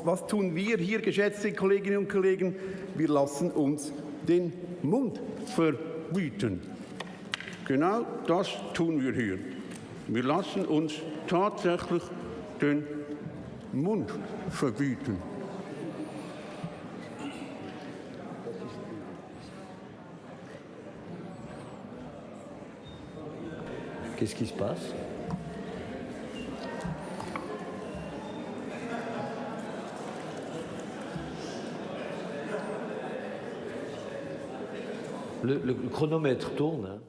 Was tun wir hier, geschätzte Kolleginnen und Kollegen? Wir lassen uns den Mund verbieten. Genau das tun wir hier. Wir lassen uns tatsächlich den Mund verbieten. Qu'est-ce qui se passe le, chronomètre tourne. Hein.